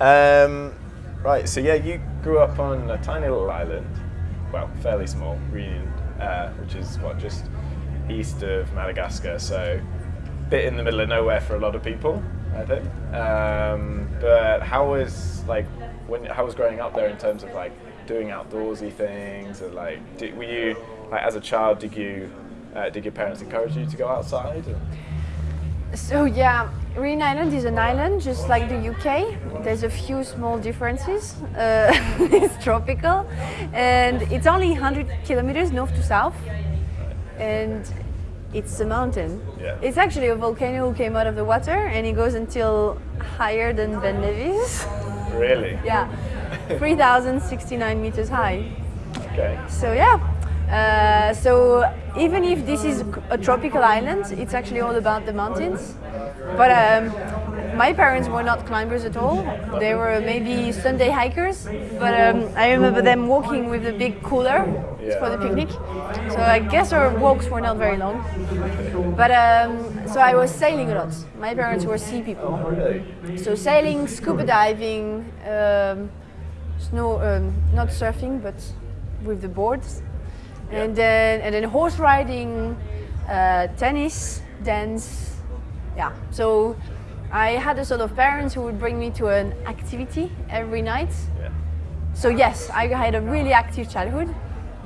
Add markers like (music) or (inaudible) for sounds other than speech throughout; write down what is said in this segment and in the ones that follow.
Um, right, so yeah, you grew up on a tiny little island, well, fairly small, Reunion, uh, which is what just east of Madagascar. So, bit in the middle of nowhere for a lot of people, I think. Um, but how was like when how was growing up there in terms of like doing outdoorsy things and like did, were you like as a child did you uh, did your parents encourage you to go outside? So yeah, Reunion Island is an island just like the UK. There's a few small differences. Uh, (laughs) it's tropical and it's only 100 kilometers north to south and it's a mountain. Yeah. It's actually a volcano who came out of the water and it goes until higher than Ben Nevis. Really? (laughs) yeah, 3,069 meters high. Okay. So yeah, uh, so even if this is a tropical island, it's actually all about the mountains. But um, my parents were not climbers at all. They were maybe Sunday hikers. But um, I remember them walking with a big cooler Yeah. for the picnic. So I guess our walks were not very long. But um, so I was sailing a lot. My parents were sea people. So sailing, scuba diving, um, snow, um, not surfing, but with the boards, and then and then horse riding, uh, tennis, dance. Yeah. So I had a sort of parents who would bring me to an activity every night. Yeah. So yes, I had a really active childhood,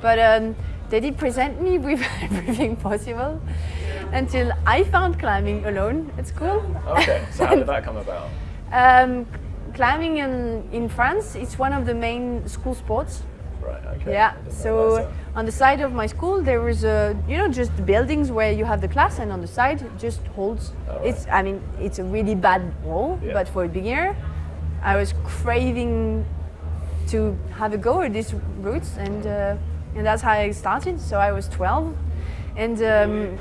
but um, they did present me with (laughs) everything possible until I found climbing alone at school. Okay. (laughs) So how did that come about? Um, climbing in, in France, it's one of the main school sports. Right. Okay. Yeah. So on the side of my school, there was a you know just buildings where you have the class, and on the side just holds. Oh, right. It's I mean it's a really bad wall, Yeah. but for a beginner, I was craving to have a go at these routes, and uh, and that's how I started. So I was 12, and um,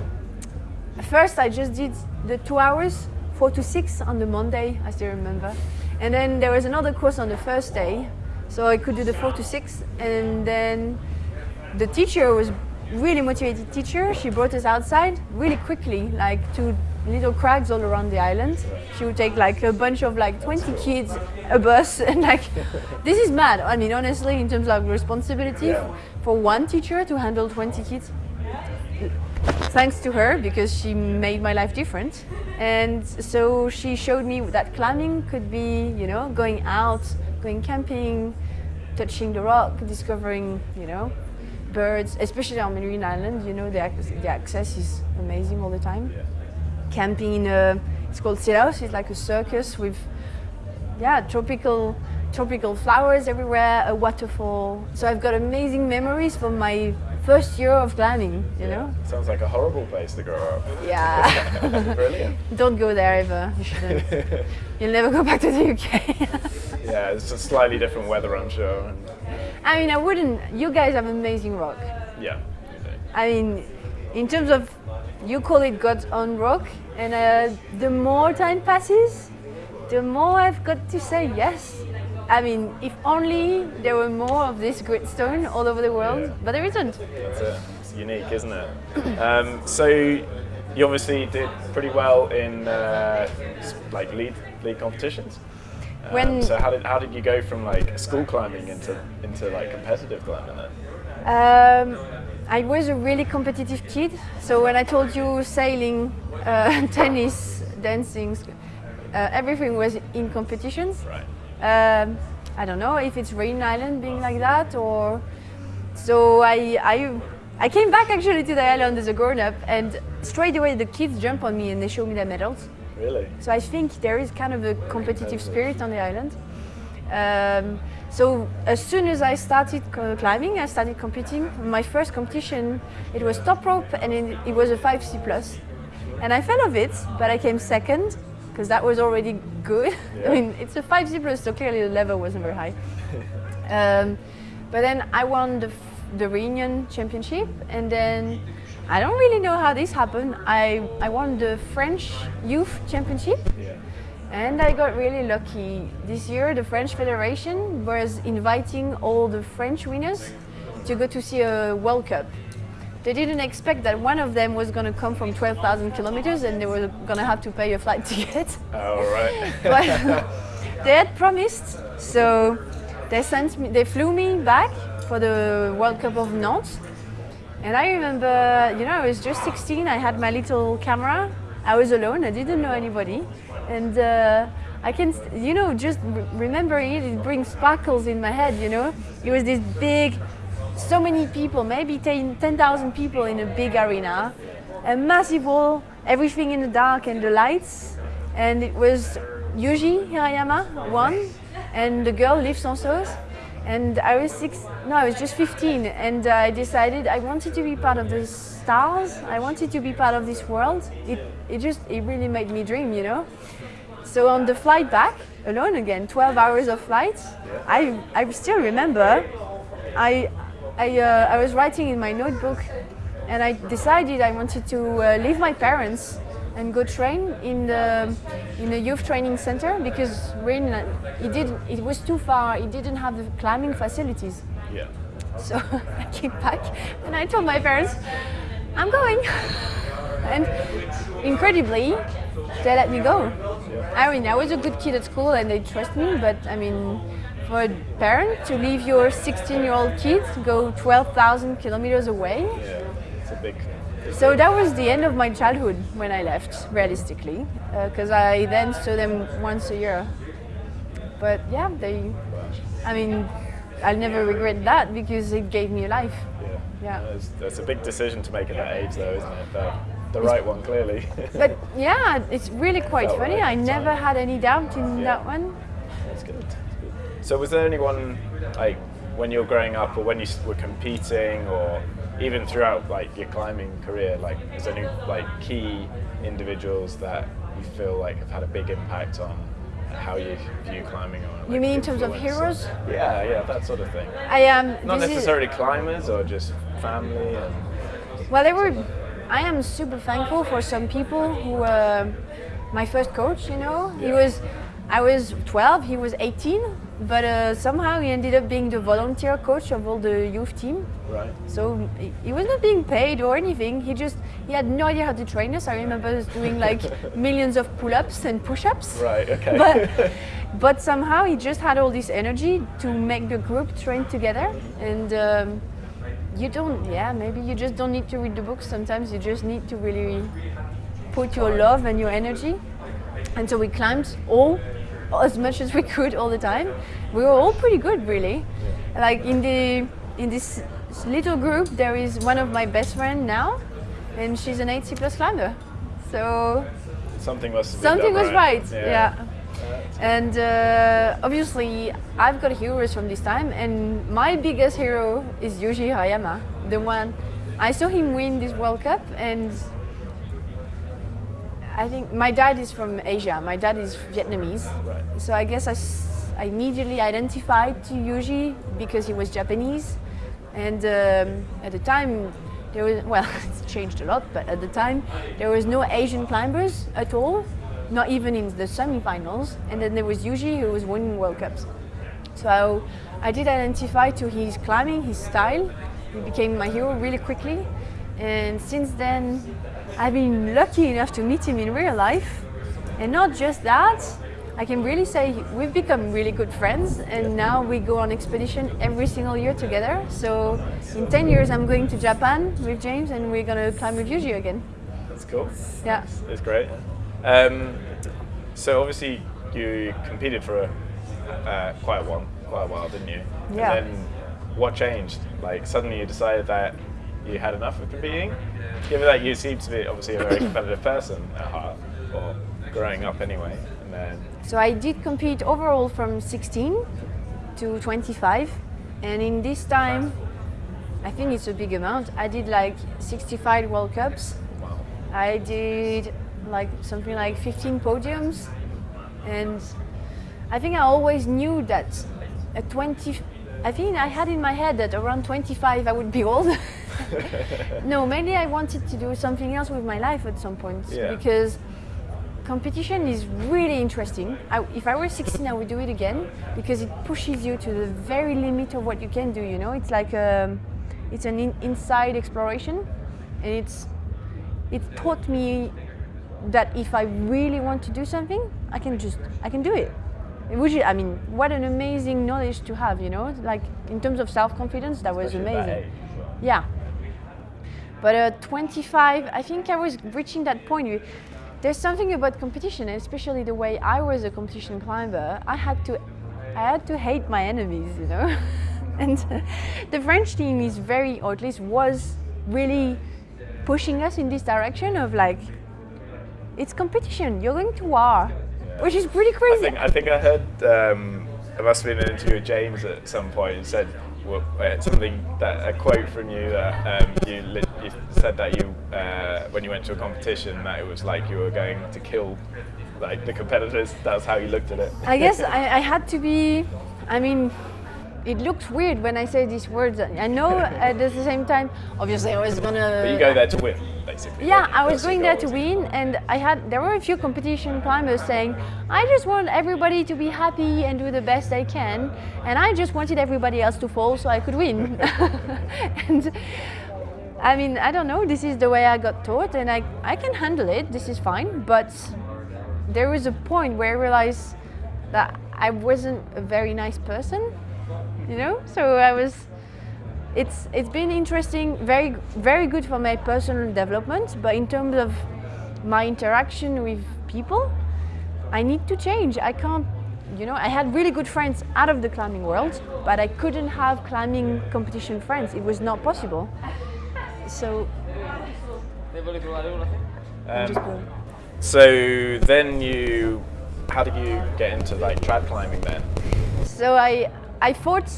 first I just did the two hours, four to six on the Monday, I still remember, and then there was another course on the first day, so I could do the four to six, and then the teacher was really motivated teacher. She brought us outside really quickly, like to little crags all around the island. She would take like a bunch of like 20 kids, a bus, (laughs) and like this is mad. I mean, honestly, in terms of responsibility for one teacher to handle 20 kids. Thanks to her because she made my life different. And so she showed me that climbing could be, you know, going out, going camping, touching the rock, discovering, you know, birds, especially on Marine Island, you know, the, the access is amazing all the time. Yeah. Camping in a, it's called Cilaos, it's like a circus with, yeah, tropical, tropical flowers everywhere, a waterfall. So I've got amazing memories from my first year of climbing, you know? Sounds like a horrible place to grow up. Yeah. (laughs) (laughs) Brilliant. Don't go there ever, you shouldn't. (laughs) You'll never go back to the UK. Yeah, it's a slightly different weather, I'm sure. And I mean, I wouldn't, you guys have amazing rock. yeah. I mean, in terms of, you call it God's own rock, and uh, the more time passes, the more I've got to say yes. I mean, if only there were more of this gritstone all over the world, Yeah. but there isn't. That's it. It's unique, isn't it? (coughs) Um, so you obviously did pretty well in uh, like lead lead competitions. Um, When- so how did how did you go from like school climbing into into like competitive climbing then? Um, I was a really competitive kid. So when I told you sailing, uh, (laughs) tennis, dancing, uh, everything was in competitions. Right. Um, I don't know if it's Rain Island being like that or. So I, I, I came back actually to the island as a grown up and straight away the kids jump on me and they show me their medals. Really? So I think there is kind of a competitive spirit on the island. Um, so as soon as I started climbing, I started competing. My first competition, it was top rope and it, it was a 5C plus. And I fell off it, but I came second because that was already good. (laughs) Yeah. I mean, it's a 5C plus, so clearly the level wasn't very high. um, but then I won the, the Reunion Championship and then I don't really know how this happened. I, I won the French Youth Championship Yeah. and I got really lucky. This year, the French Federation was inviting all the French winners to go to see a World Cup. They didn't expect that one of them was going to come from 12,000 kilometers and they were going to have to pay a flight (laughs) ticket. Oh right. (laughs) but, they had promised, so they sent me, they flew me back for the World Cup of Nantes. And I remember, you know, I was just 16. I had my little camera. I was alone. I didn't know anybody, and uh, I can, you know, just remembering it, it brings sparkles in my head. You know, it was this big, so many people, maybe 10,000 people in a big arena, a massive wall, everything in the dark and the lights, and it was Yuji Hirayama won, and the girl Liv Sansoz. And I was six, no, I was just 15, and I decided I wanted to be part of the stars. I wanted to be part of this world. It, it just, it really made me dream, you know. So on the flight back, alone again, 12 hours of flight, I, I still remember, I, I, uh, I was writing in my notebook, and I decided I wanted to uh, leave my parents and go train in the in a youth training center because Rin it did it was too far. It didn't have the climbing facilities. Yeah. So (laughs) I came back and I told my parents, I'm going. And incredibly, they let me go. I mean, I was a good kid at school and they trust me, but I mean, for a parent to leave your 16 year old kid to go 12,000 kilometers away, Yeah. It's a big. So that was the end of my childhood when I left, realistically, uh, because I then saw them once a year. But yeah, they, I mean, I'll never regret that because it gave me a life. Yeah. Yeah. That's, a big decision to make at that age, though, isn't it? The, the right one, clearly. But yeah, it's really quite Felt funny. right I never time. had any doubt in Yeah. that one. That's good. That's good. So, was there anyone like when you were growing up, or when you were competing, or even throughout like your climbing career, like is there any like key individuals that you feel like have had a big impact on how you view climbing? Or, like, You mean in terms of heroes? Yeah, yeah, that sort of thing. I am. Not this is- necessarily climbers, or just family. And, Well, they were. I am super thankful for some people who. were my first coach, you know, he was. I was 12, he was 18, but uh, somehow he ended up being the volunteer coach of all the youth team. right. So he- he was not being paid or anything. He just he had no idea how to train us. I remember us doing like (laughs) millions of pull-ups and push-ups. Right. Okay. But (laughs) but somehow he just had all this energy to make the group train together. And um, you don't, yeah, maybe you just don't need to read the books. Sometimes you just need to really put your love and your energy. And so we climbed all as much as we could all the time. We were all pretty good, really. Like in the in this little group, there is one of my best friend now, and she's an 8C plus climber. So something was something was right. Yeah. Yeah. And uh, obviously, I've got heroes from this time, and my biggest hero is Yuji Hirayama, the one I saw him win this World Cup, and I think my dad is from Asia. My dad is Vietnamese, Right. so I guess I, s- I immediately identified to Yuji because he was Japanese, and um, at the time there was well, (laughs) it's changed a lot, but at the time there was no Asian climbers at all, not even in the semi-finals. And then there was Yuji who was winning World Cups. So I did identify to his climbing, his style. He became my hero really quickly. And since then, I've been lucky enough to meet him in real life. And not just that, I can really say we've become really good friends. And now we go on expedition every single year together. So in 10 years, I'm going to Japan with James and we're going to climb with Yuji again. That's cool. Yeah. It's great. Um, so obviously you competed for a, uh, quite a while, quite a while, didn't you? Yeah. And then what changed? Like suddenly you decided that you had enough of competing. Given that you seem to be obviously a very competitive person at heart, or growing up anyway, and then So I did compete overall from 16 to 25, and in this time, I think it's a big amount. I did like 65 World Cups. wow, I did like something like 15 podiums, and I think I always knew that at 20, I think I had in my head that around 25 I would be old. (laughs) no, mainly I wanted to do something else with my life at some point Yeah. because competition is really interesting. I, if I were 16, I would do it again because it pushes you to the very limit of what you can do. You know, it's like um, it's an in, inside exploration, and it's it taught me that if I really want to do something, I can just I can do it. which I mean, what an amazing knowledge to have, you know. Like in terms of self-confidence, that was Especially at amazing. that age. Yeah. But at 25, I think I was reaching that point. There's something about competition, and especially the way I was a competition climber. I had to, I had to hate my enemies, you know. (laughs) and the French team is very, or at least was really pushing us in this direction of like, it's competition. You're going to war, which is pretty I crazy. think I think I heard um, it must have been an interview with James at some point. He said well, uh, something that a quote from you that um, you, you said that you uh, when you went to a competition that it was like you were going to kill like the competitors. That's how you looked at it. I guess (laughs) I, I had to be. I mean, it looks weird when I say these words. I know (laughs) at the same time, obviously, I was gonna. But you go there to win, basically. Yeah? I was going there to win, and I had there were a few competition climbers saying, "I just want everybody to be happy and do the best they can," and I just wanted everybody else to fall so I could win. (laughs) and I mean, I don't know. This is the way I got taught, and I I can handle it. This is fine, but there was a point where I realized that I wasn't a very nice person, you know. So I was. It's it's been interesting, very very good for my personal development. But in terms of my interaction with people, I need to change. I can't. You know, I had really good friends out of the climbing world, but I couldn't have climbing competition friends. It was not possible. So Um, so then you, how did you get into like trad climbing then? So I I thought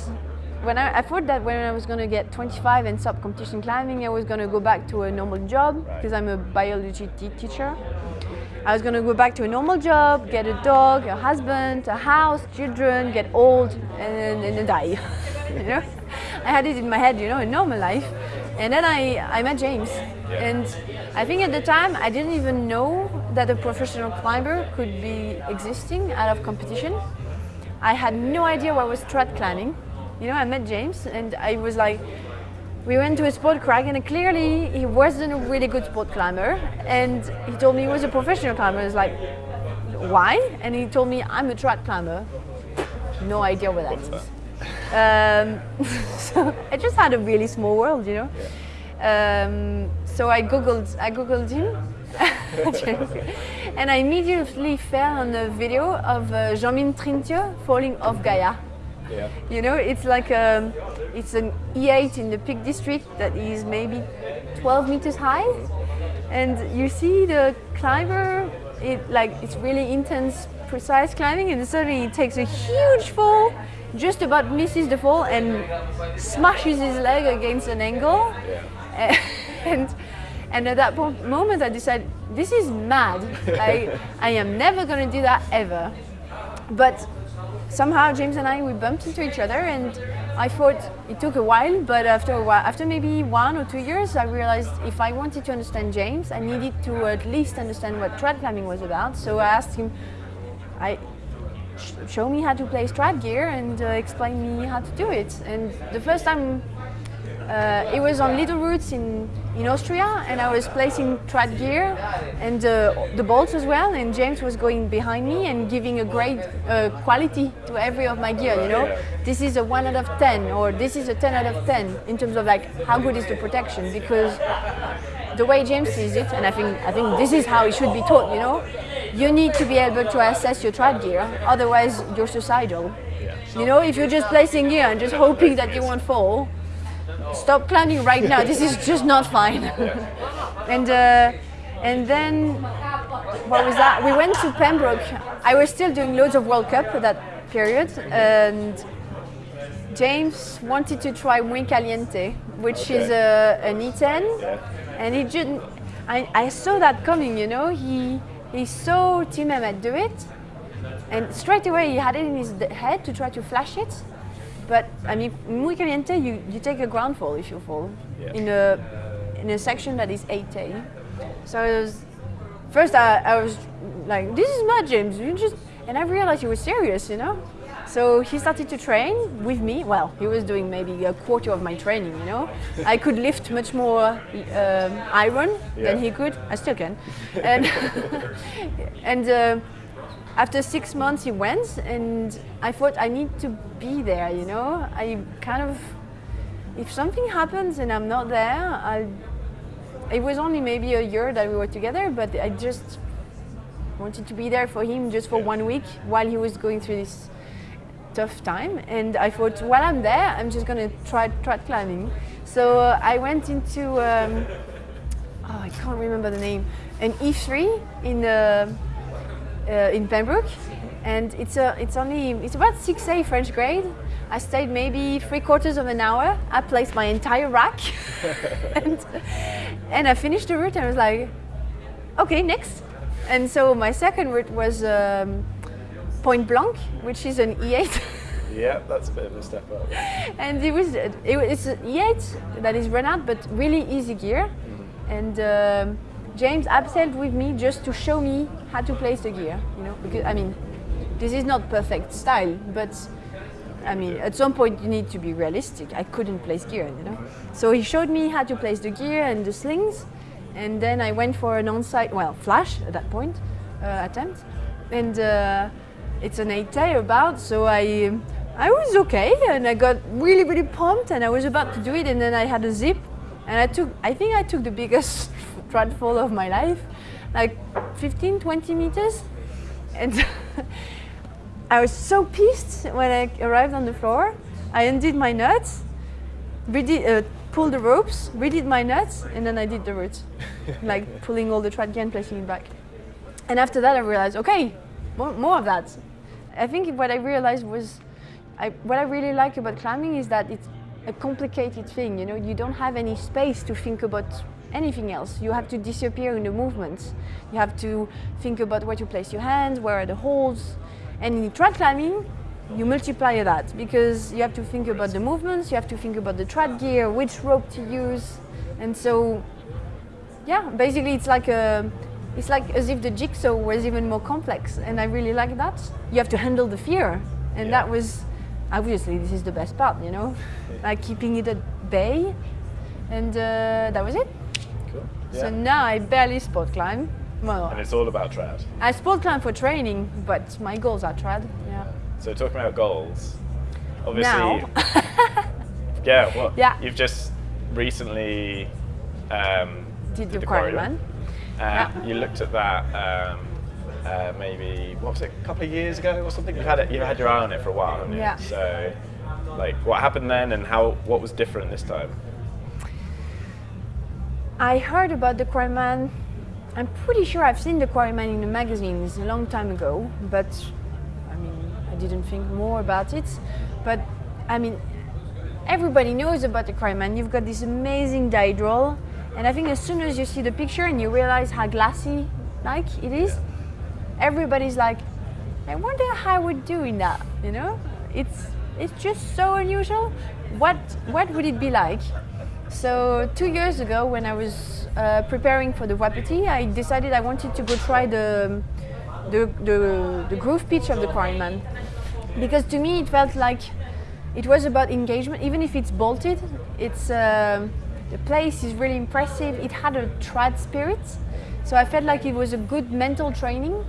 when I, I thought that when I was gonna get 25 and stop competition climbing, I was gonna go back to a normal job Right. because I'm a biology te- teacher. I was gonna go back to a normal job, get a dog, a husband, a house, children, get old, and, and then die. (laughs) you know, I had it in my head, you know, a normal life. And then I, I met James, Yeah. and I think at the time I didn't even know that a professional climber could be existing out of competition. I had no idea what was trad climbing. You know, I met James and I was like, we went to a sport crag and clearly he wasn't a really good sport climber. And he told me he was a professional climber. I was like, why? And he told me, I'm a trad climber. No idea what that What's means. Um, (laughs) so I just had a really small world, you know. Um, so I googled, I googled him, (laughs) and I immediately fell on a video of uh, Jean-Minh Trin-Thieu falling off Gaia. Yeah. You know, it's like a, it's an E8 in the Peak District that is maybe 12 meters high, and you see the climber. It like it's really intense, precise climbing, and suddenly it takes a huge fall, just about misses the fall, and smashes his leg against an angle. (laughs) And and at that moment, I decided this is mad. I I am never gonna do that ever. But somehow James and I we bumped into each other and I thought it took a while but after a while after maybe one or two years I realized if I wanted to understand James I needed to at least understand what trad climbing was about so I asked him I show me how to play strap gear and uh, explain me how to do it and the first time uh, it was on Little Roots in, in Austria, and I was placing trad gear and uh, the bolts as well. And James was going behind me and giving a great uh, quality to every of my gear. You know, this is a one out of ten, or this is a ten out of ten in terms of like how good is the protection. Because the way James sees it, and I think I think this is how it should be taught. You know, you need to be able to assess your trad gear, otherwise you're suicidal. You know, if you're just placing gear and just hoping that you won't fall, stop climbing right now. This is just not fine. (laughs) and uh, and then what was that? We went to Pembroke. I was still doing loads of World Cup at that period, and James wanted to try Muy Caliente, which is a, an E10, Yeah. and he didn't. I, I saw that coming, you know. He he saw Tim Emmett do it, and straight away he had it in his head to try to flash it. But I mean, muy caliente, you, you take a ground fall if you fall Yeah. in a in a section that is 8A. So was first I, I was like, this is mad, James. You just and I realized he was serious, you know. So he started to train with me. Well, he was doing maybe a quarter of my training, you know. (laughs) I could lift much more um, iron Yeah. than he could. I still can. And (laughs) and uh, after six months he went and I thought I need to be there, you know. I kind of, if something happens and I'm not there, I, it was only maybe a year that we were together, but I just wanted to be there for him just for one week while he was going through this tough time. And I thought, while I'm there, I'm just going to try trad climbing. So uh, I went into, um, oh, I can't remember the name, an E3 in uh, uh, in Pembroke, and it's a it's only it's about 6A French grade. I stayed maybe three quarters of an hour. I placed my entire rack, (laughs) and, and I finished the route. And I was like, okay, next. And so my second route was um, Point Blanc, which is an E8. (laughs) yeah, that's a bit of a step up. and it was it, it's an E8 that is run out, but really easy gear, mm-hmm. and. Um, James abseiled with me just to show me how to place the gear, you know, because I mean, this is not perfect style, but I mean, at some point you need to be realistic. I couldn't place gear, you know. So he showed me how to place the gear and the slings, and then I went for an on-site, well, flash at that point, uh, attempt, and uh, it's an 8A about, so I, I was okay, and I got really, really pumped, and I was about to do it, and then I had a zip, and I took, I think I took the biggest (laughs) fall of my life, like 15, 20 meters. And (laughs) I was so pissed when I arrived on the floor. I undid my nuts, redid, uh, pulled the ropes, redid my nuts, and then I did the route, (laughs) like pulling all the trad gear and placing it back. And after that, I realized, okay, more, more of that. I think what I realized was, I, what I really like about climbing is that it's a complicated thing. You know, you don't have any space to think about anything else. You have to disappear in the movements. You have to think about where to place your hands, where are the holds. And in trad climbing, you multiply that because you have to think about the movements, you have to think about the trad gear, which rope to use. And so, yeah, basically it's like a, it's like as if the jigsaw was even more complex. And I really like that. You have to handle the fear. And yeah. that was, obviously this is the best part, you know, (laughs) like keeping it at bay. And uh, that was it. Cool. Yeah. So now I barely sport climb. Well, and it's all about trad. I sport climb for training, but my goals are trad. Yeah. So talking about goals, obviously. Now. (laughs) yeah. Well, yeah. You've just recently um, did, did the, Quarryman. Uh, yeah. You looked at that. Um, uh, maybe what was it, a couple of years ago or something? You've had it, you've had your eye on it for a while, haven't you? Yeah. So, like, what happened then, and how what was different this time? I heard about the Quarryman. I'm pretty sure I've seen the Quarryman in the magazines a long time ago, but I mean, I didn't think more about it. But I mean, everybody knows about the Quarryman. You've got this amazing dihedral, and I think as soon as you see the picture and you realize how glassy like it is, everybody's like, I wonder how I would do in that. You know, it's it's just so unusual. What what would it be like? So two years ago, when I was uh, preparing for the Wapiti, I decided I wanted to go try the the, the, the groove pitch of the Quarryman because to me it felt like it was about engagement. Even if it's bolted, it's uh, the place is really impressive. It had a trad spirit, so I felt like it was a good mental training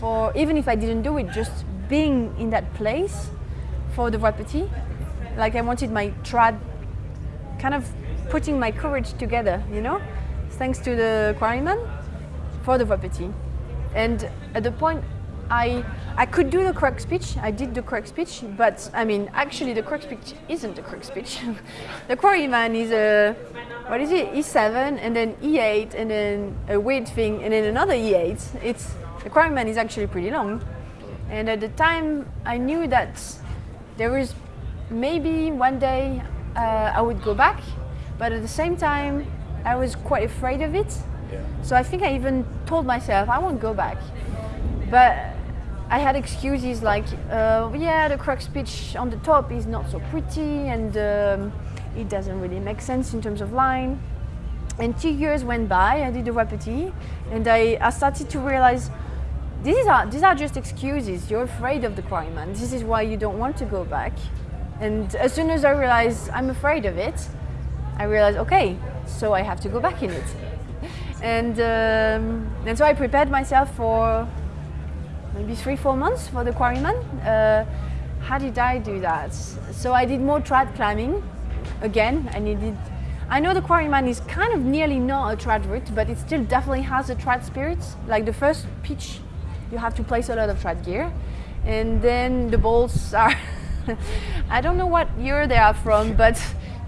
for even if I didn't do it, just being in that place for the Wapiti. Like I wanted my trad kind of putting my courage together, you know, thanks to the quarryman for the Wapiti. And at the point I I could do the crux pitch, I did the crux pitch, but I mean actually the crux pitch isn't the crux pitch. (laughs) the quarryman is a what is it? E7 and then E8 and then a weird thing and then another E8. It's the quarryman is actually pretty long. And at the time I knew that there was maybe one day uh, I would go back but at the same time, I was quite afraid of it. Yeah. So I think I even told myself I won't go back. But I had excuses like, uh, yeah, the crux pitch on the top is not so pretty and um, it doesn't really make sense in terms of line. And two years went by, I did the Wapiti, and I, I started to realize these are, these are just excuses. You're afraid of the Quarryman. This is why you don't want to go back. And as soon as I realized I'm afraid of it, I realized, okay, so I have to go back in it. (laughs) and, um, and so I prepared myself for maybe three, four months for the quarryman. Uh, how did I do that? So I did more trad climbing. Again, I needed. I know the quarryman is kind of nearly not a trad route, but it still definitely has a trad spirit. Like the first pitch, you have to place a lot of trad gear, and then the bolts are. (laughs) I don't know what year they are from, but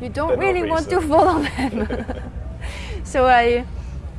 you don't They're really want to fall on them. (laughs) so I,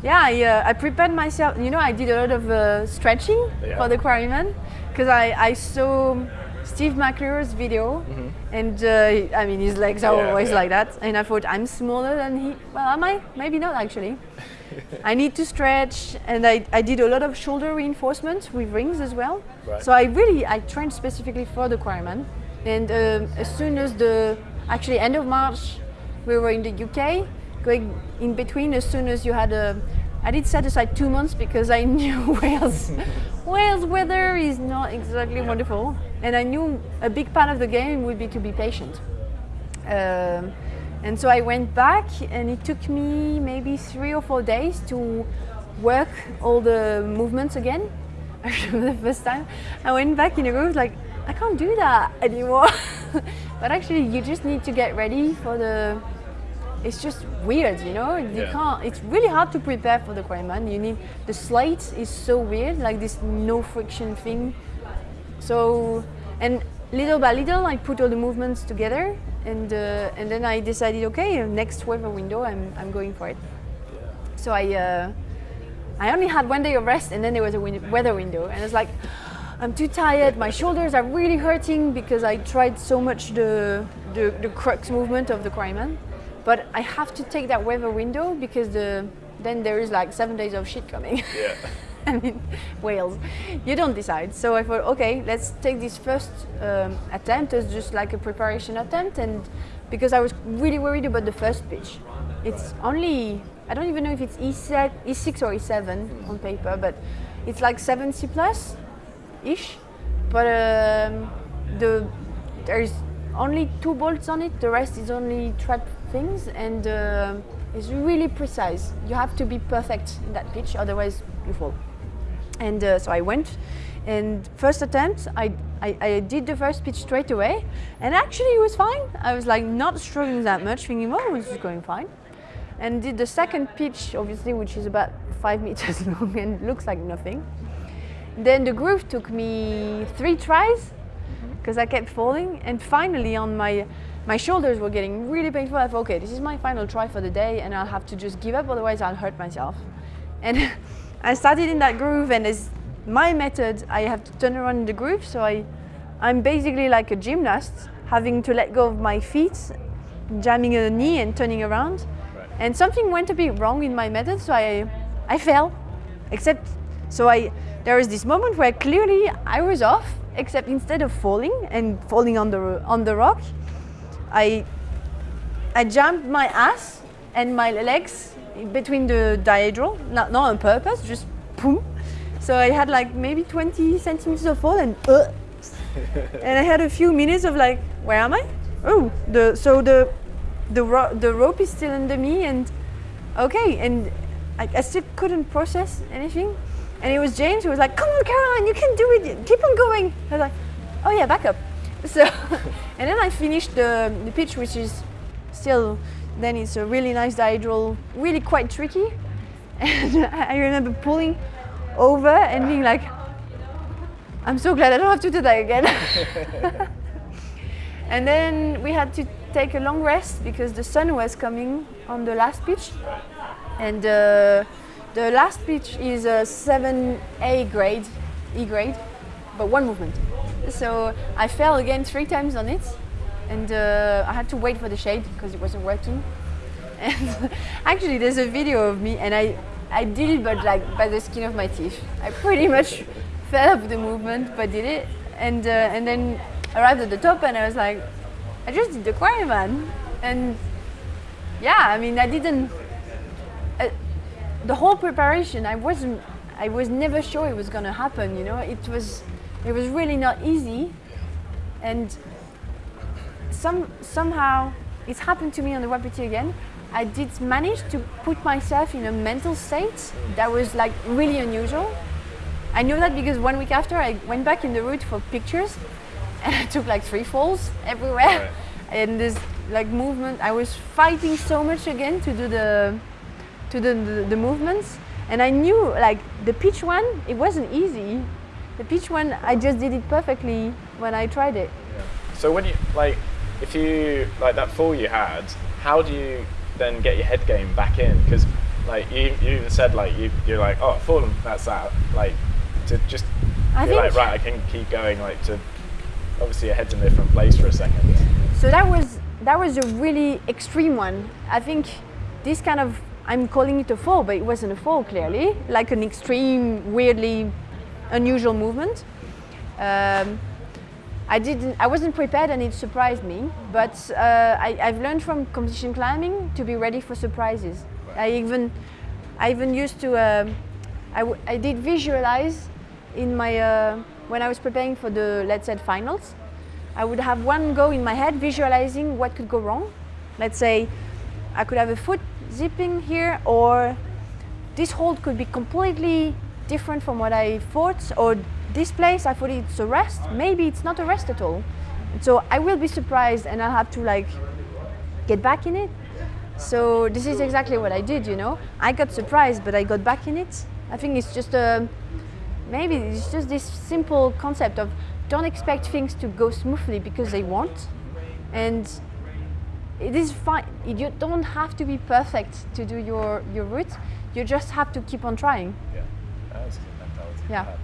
yeah, I, uh, I prepared myself. You know, I did a lot of uh, stretching Yeah. for the quarryman because I, I saw Steve McClure's video, and uh, I mean his legs are. Yeah, always yeah. like that, and I thought I'm smaller than he. Well, am I? Maybe not actually. (laughs) I need to stretch, and I, I did a lot of shoulder reinforcement with rings as well. Right. So I really I trained specifically for the quarryman, and um, as soon as the actually end of March, we were in the UK, going in between. As soon as you had a, I did set aside two months because I (laughs) knew Wales, (laughs) Wales weather is not exactly wonderful, and I knew a big part of the game would be to be patient. Um, and so I went back, and it took me maybe three or four days to work all the movements again. (laughs) I remember the first time I went back in a room, like I can't do that anymore. but actually, you just need to get ready for the. It's just weird, you know. You Yeah. can't. It's really hard to prepare for the Quarryman. You need the slate is so weird, like this no friction thing. So, and little by little, I put all the movements together, and uh, and then I decided, okay, next weather window, I'm I'm going for it. So I uh, I only had one day of rest, and then there was a win- weather window, and I was like, I'm too tired. My shoulders are really hurting because I tried so much the the, the crux movement of the Quarryman, but I have to take that weather window because the then there is like seven days of shit coming. Yeah. (laughs) I mean, Wales. You don't decide. So I thought, okay, let's take this first um, attempt as just like a preparation attempt, and because I was really worried about the first pitch. It's only I don't even know if it's E7, E6 or E7 on paper, but it's like 70 plus ish. But um, the there's only two bolts on it. The rest is only trad things, and uh, it's really precise. You have to be perfect in that pitch, otherwise you fall. And uh, so I went, and first attempt, I, I, I did the first pitch straight away, and actually it was fine. I was like not struggling that much, thinking, oh, this is going fine. And did the second pitch, obviously, which is about five (laughs) meters long and looks like nothing. Then the groove took me three tries because I kept falling, and finally on my my shoulders were getting really painful. I thought, okay, this is my final try for the day, and I'll have to just give up, otherwise I'll hurt myself. And (laughs) I started in that groove, and as my method, I have to turn around in the groove. So I, I'm basically like a gymnast, having to let go of my feet, jamming a knee and turning around. Right. And something went a bit wrong in my method, so I, I fell. Except, so I, there was this moment where clearly I was off, except instead of falling and falling on the on the rock, I, I jumped my ass and my legs between the diagonal, not, not on purpose, just boom. So I had like maybe 20 centimeters of fall and uh, (laughs) and I had a few minutes of like, where am I? Oh, the so the the ro- the rope is still under me and okay, and I, I still couldn't process anything. And it was James who was like, "Come on, Caroline, you can do it. Keep on going." I was like, "Oh yeah, back up." (laughs) So, and then I finished the the pitch, which is still then it's a really nice diagonal, really quite tricky. (laughs) And I remember pulling over and being like, I'm so glad I don't have to do that again. (laughs) and then we had to take a long rest because the sun was coming on the last pitch. And uh, the last pitch is a 7A grade, E grade, but one movement. So I fell again three times on it. And uh, I had to wait for the shade because it wasn't working. (laughs) And actually, there's a video of me, and I, I did it, but like by the skin of my teeth. I pretty much fell off the movement, but did it, and uh, and then arrived at the top, and I was like, I just did the Quarryman, and yeah, I mean, I didn't. Uh, the whole preparation, I wasn't. I was never sure it was gonna happen. You know, it was, it was really not easy, and some somehow it's happened to me on the Wapiti again. I did manage to put myself in a mental state that was like really unusual. I know that because one week after I went back in the route for pictures, (laughs) and I took like three falls everywhere, Right. and this like movement. I was fighting so much again to do the to the, the, the movements, and I knew like the pitch one, it wasn't easy. The pitch one, I just did it perfectly when I tried it. Yeah. So when you like, if you like that fall you had, how do you then get your head game back in? Because like you, you even said like you, you're like, oh, fallen, that's that. Like to just I be like, right, I can keep going. Like to obviously your head's in a different place for a second. So that was that was a really extreme one. I think this kind of I'm calling it a fall, but it wasn't a fall clearly, like an extreme, weirdly unusual movement. Um, I didn't. I wasn't prepared, and it surprised me. But uh, I, I've learned from competition climbing to be ready for surprises. I even, I even used to. Um, I, I did visualize in my uh, when I was preparing for the let's say finals. I would have one go in my head visualizing what could go wrong. Let's say I could have a foot zipping here, or this hold could be completely different from what I thought, or this place I thought it's a rest. Maybe it's not a rest at all. So I will be surprised, and I'll have to like get back in it. So this is exactly what I did. You know, I got surprised, but I got back in it. I think it's just a maybe it's just this simple concept of don't expect things to go smoothly because they won't, and it is fine. You don't have to be perfect to do your your route. You just have to keep on trying. Yeah, that's a good mentality. to Yeah. have.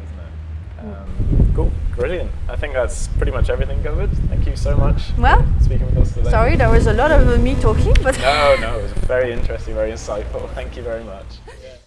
Um, cool, brilliant. I think that's pretty much everything covered. Thank you so much. for Well, speaking with us today. Sorry, there was a lot of me talking, but No, no, it was very interesting, very insightful. Thank you very much. (laughs)